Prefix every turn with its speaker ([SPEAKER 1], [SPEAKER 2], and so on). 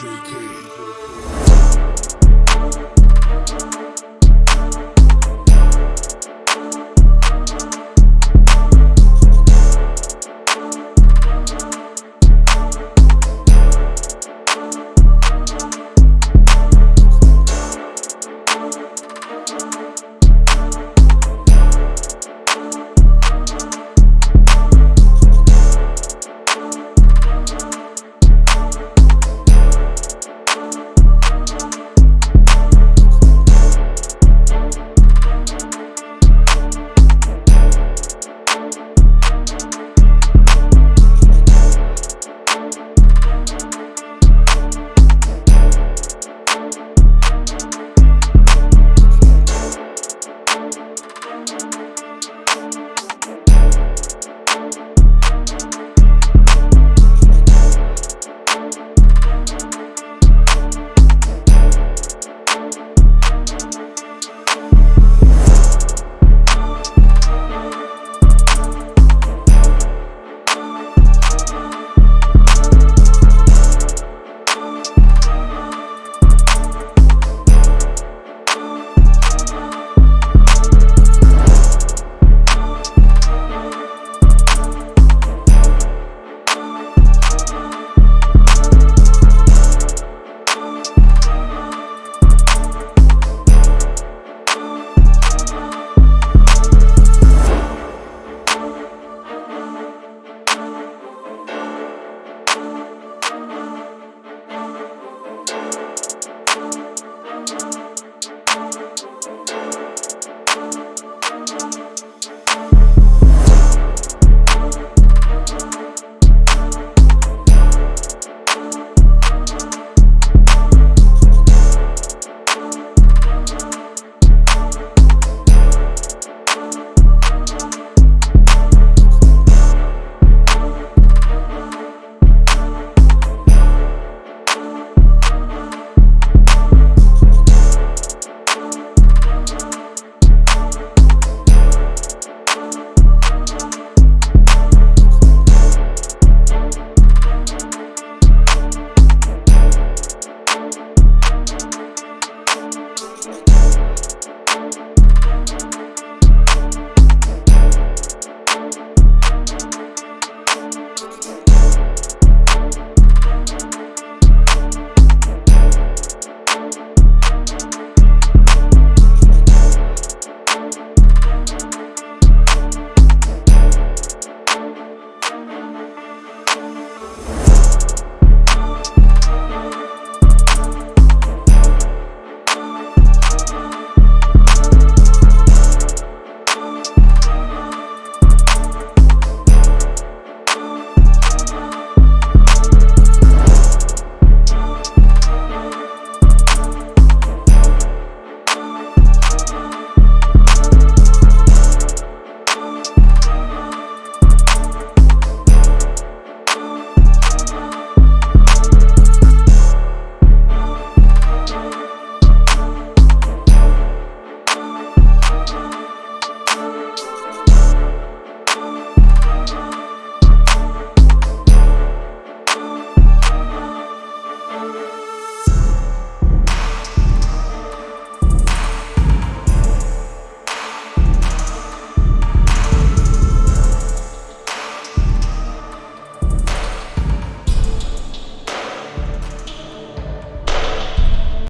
[SPEAKER 1] JK.